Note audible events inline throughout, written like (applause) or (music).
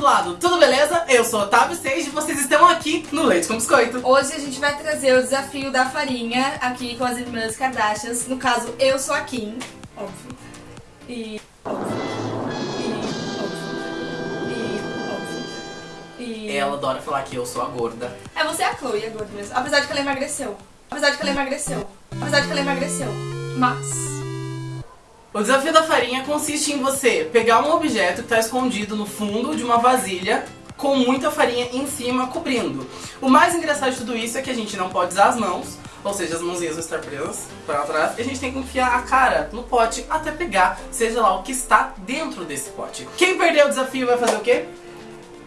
outro lado, tudo beleza? Eu sou Otávio Sage e vocês estão aqui no Leite com Biscoito. Hoje a gente vai trazer o desafio da farinha aqui com as irmãs Kardashians. No caso, eu sou a Kim, óbvio. E... E... E... E... Ela adora falar que eu sou a gorda. É, você é a Chloe, a gorda mesmo. Apesar de que ela emagreceu. Apesar de que ela emagreceu. Apesar de que ela emagreceu. Mas... O desafio da farinha consiste em você pegar um objeto que está escondido no fundo de uma vasilha com muita farinha em cima cobrindo. O mais engraçado de tudo isso é que a gente não pode usar as mãos, ou seja, as mãozinhas vão estar presas para trás, e a gente tem que enfiar a cara no pote até pegar, seja lá o que está dentro desse pote. Quem perder o desafio vai fazer o quê?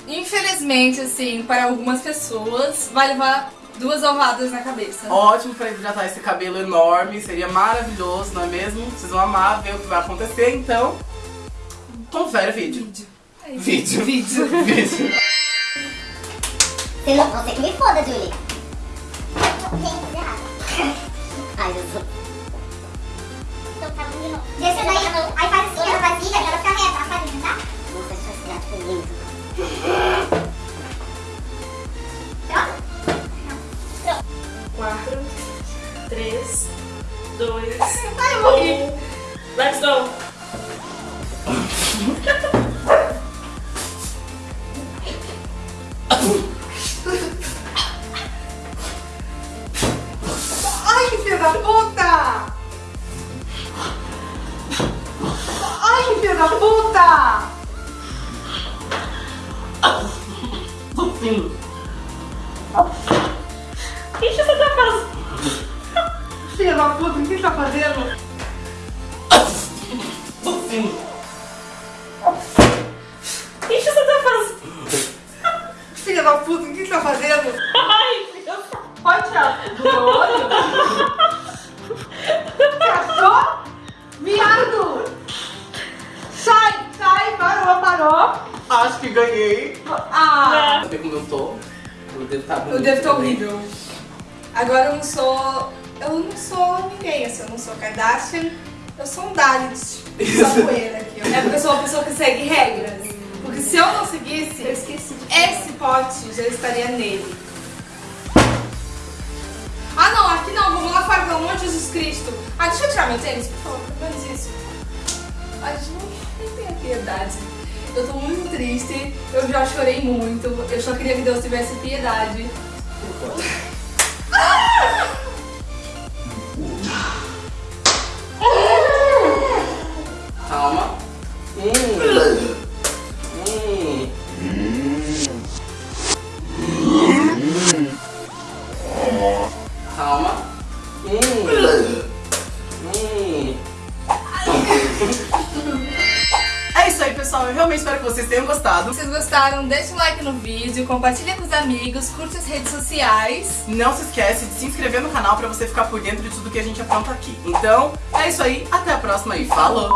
Infelizmente, assim, para algumas pessoas, vai levar duas alvadas na cabeça. Ótimo para hidratar esse cabelo enorme, seria maravilhoso, não é mesmo? Vocês vão amar ver o que vai acontecer, então confere o vídeo. Vídeo. É. Vídeo. Vídeo. (laughs) Vídeo. Você, não, você que me foda, Julie. Ai, eu sou... Então tá bom de novo. Deixa daí, aí faz assim, ela vasilha ela 3, 2, Ai, eu morri. Let's go! Ai, que filho da puta! Ai, que filho da puta! Filho da puta, o que você tá fazendo? O que você tá fazendo? Filho da puta, o que você tá fazendo? Ai, meu Pode tirar do meu olho? Viado! Sai, sai, parou, parou. Acho que ganhei. Ah, Saber como eu tô? O dedo tá eu bonito. devo estar também. horrível. Agora eu não sou. Eu não sou ninguém, assim, eu não sou Kardashian, eu sou um Dalit. Poeira aqui. ó. É porque eu sou uma pessoa que segue regras. Porque se eu não seguisse, Eu esqueci de esse pote já estaria nele. Ah não, aqui não, vamos lá fora, pelo amor de Jesus Cristo. Ah, deixa eu tirar meu tênis, por favor, pelo menos isso. Ai, gente, não nem tenha piedade. Eu tô muito triste, eu já chorei muito, eu só queria que Deus tivesse piedade. Calma. Calma. Hum. Hum. É isso aí, pessoal. Eu realmente espero que vocês tenham gostado. Se vocês gostaram, deixa um like no vídeo, compartilha com os amigos, curte as redes sociais. Não se esquece de se inscrever no canal pra você ficar por dentro de tudo que a gente apronta aqui. Então, é isso aí. Até a próxima e falou!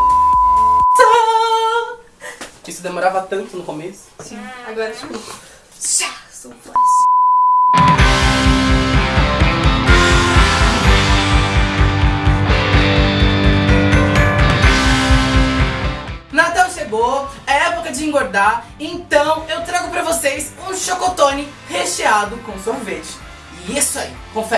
Tchau! Isso demorava tanto no começo. Sim, agora tipo. Chá, sou flash. É época de engordar, então eu trago pra vocês um chocotone recheado com sorvete. E isso aí, confere.